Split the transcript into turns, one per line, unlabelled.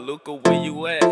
Luca, where you at?